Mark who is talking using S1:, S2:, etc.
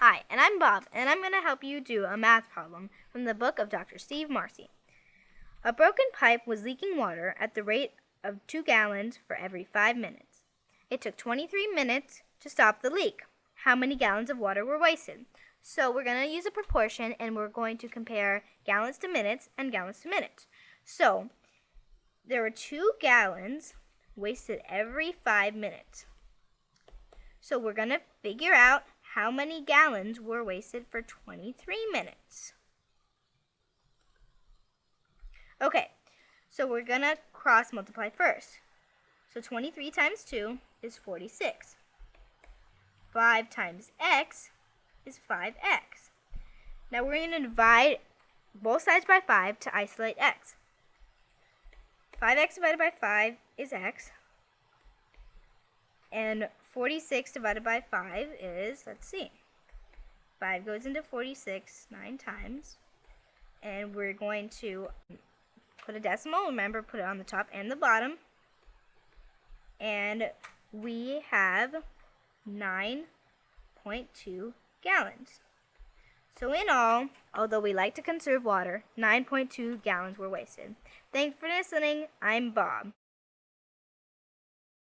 S1: Hi, and I'm Bob, and I'm going to help you do a math problem from the book of Dr. Steve Marcy. A broken pipe was leaking water at the rate of 2 gallons for every 5 minutes. It took 23 minutes to stop the leak. How many gallons of water were wasted? So we're going to use a proportion and we're going to compare gallons to minutes and gallons to minutes. So there were 2 gallons wasted every 5 minutes. So we're going to figure out how many gallons were wasted for 23 minutes? Okay, so we're going to cross multiply first. So 23 times 2 is 46. 5 times x is 5x. Now we're going to divide both sides by 5 to isolate x. 5x divided by 5 is x. And 46 divided by 5 is, let's see, 5 goes into 46 nine times. And we're going to put a decimal. Remember, put it on the top and the bottom. And we have 9.2 gallons. So in all, although we like to conserve water, 9.2 gallons were wasted. Thanks for listening. I'm Bob.